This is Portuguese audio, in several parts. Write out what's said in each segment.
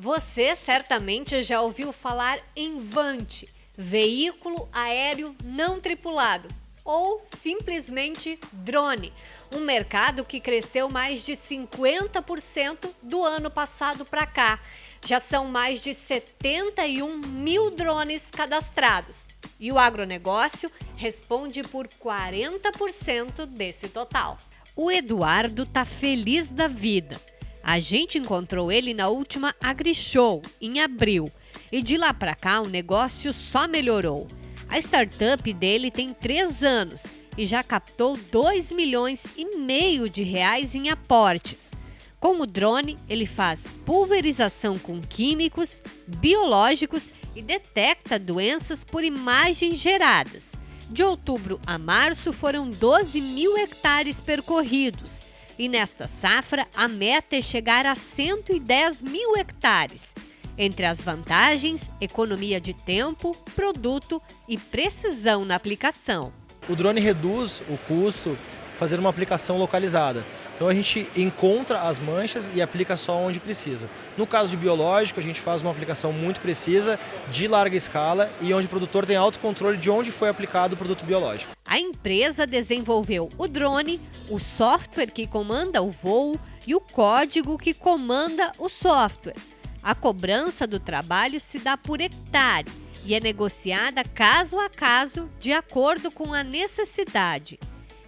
Você certamente já ouviu falar em Vante, veículo aéreo não tripulado, ou simplesmente drone, um mercado que cresceu mais de 50% do ano passado para cá. Já são mais de 71 mil drones cadastrados e o agronegócio responde por 40% desse total. O Eduardo tá feliz da vida a gente encontrou ele na última AgriShow, em abril, e de lá para cá o negócio só melhorou. A startup dele tem três anos e já captou 2 milhões e meio de reais em aportes. Com o drone, ele faz pulverização com químicos, biológicos e detecta doenças por imagens geradas. De outubro a março foram 12 mil hectares percorridos e nesta safra, a meta é chegar a 110 mil hectares. Entre as vantagens, economia de tempo, produto e precisão na aplicação. O drone reduz o custo fazer uma aplicação localizada. Então a gente encontra as manchas e aplica só onde precisa. No caso de biológico, a gente faz uma aplicação muito precisa, de larga escala e onde o produtor tem autocontrole de onde foi aplicado o produto biológico. A empresa desenvolveu o drone, o software que comanda o voo e o código que comanda o software. A cobrança do trabalho se dá por hectare e é negociada caso a caso de acordo com a necessidade.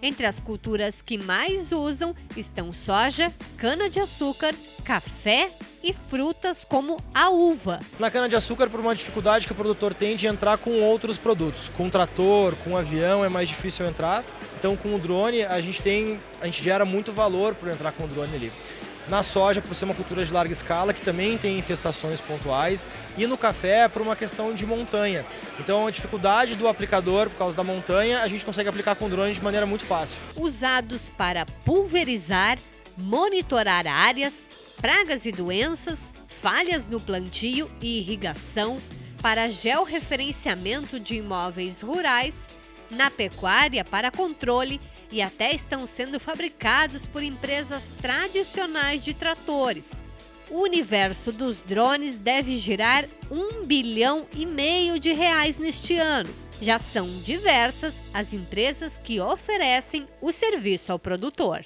Entre as culturas que mais usam estão soja, cana-de-açúcar, café e frutas como a uva. Na cana-de-açúcar, por uma dificuldade que o produtor tem de entrar com outros produtos. Com trator, com avião é mais difícil entrar. Então com o drone a gente tem, a gente gera muito valor por entrar com o drone ali na soja por ser uma cultura de larga escala, que também tem infestações pontuais, e no café por uma questão de montanha. Então a dificuldade do aplicador por causa da montanha, a gente consegue aplicar com drone de maneira muito fácil. Usados para pulverizar, monitorar áreas, pragas e doenças, falhas no plantio e irrigação, para georreferenciamento de imóveis rurais, na pecuária para controle e até estão sendo fabricados por empresas tradicionais de tratores. O universo dos drones deve girar um bilhão e meio de reais neste ano. Já são diversas as empresas que oferecem o serviço ao produtor.